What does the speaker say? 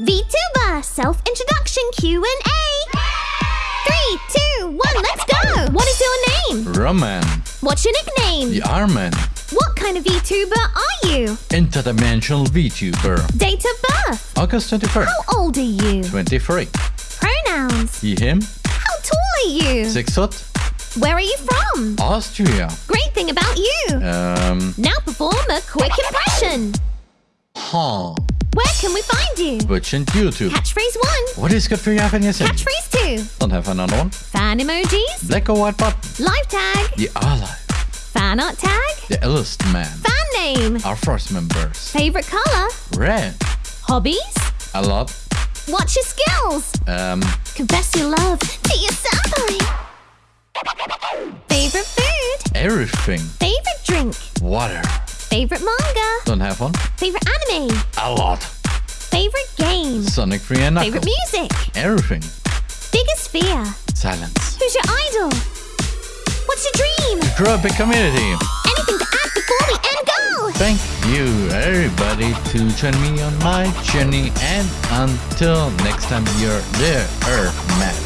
VTuber self-introduction Q&A. Three, two, one, let's go. What is your name? Roman, What's your nickname? the Arman, What kind of VTuber are you? interdimensional VTuber, Date of birth? August 21st, How old are you? 23. Pronouns? He, him, How tall are you? 6 foot, Where are you from? Austria. Great thing about you. Um, Now perform a quick impression. huh. Where can we find you? Twitch and YouTube. Catchphrase one. What is good for you, Japanese? Catchphrase two. Don't have another one. Fan emojis. Black or white button. Live tag. The Alive. Fan art tag. The Illust Man. Fan name. Our first members. Favorite color. Red. Hobbies. A lot. What's your skills? Um, Confess your love to your senpai. Favorite food. everything. Favorite drink. Water. Favorite manga. Don't have one. Favorite anime. A lot. Favorite game. Sonic 3 and Favorite music. Everything. Biggest fear. Silence. Who's your idol? What's your dream? Grow up a community. Anything to add before we end go? Thank you, everybody, to join me on my journey. And until next time, you're there, Matt.